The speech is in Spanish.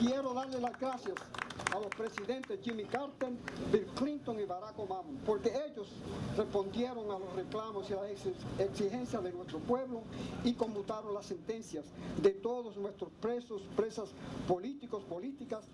quiero darle las gracias a los presidentes Jimmy Carter, Bill Clinton y Barack Obama, porque ellos respondieron a los reclamos y a las exigencias de nuestro pueblo y conmutaron las sentencias de todos nuestros presos, presas políticos, políticas,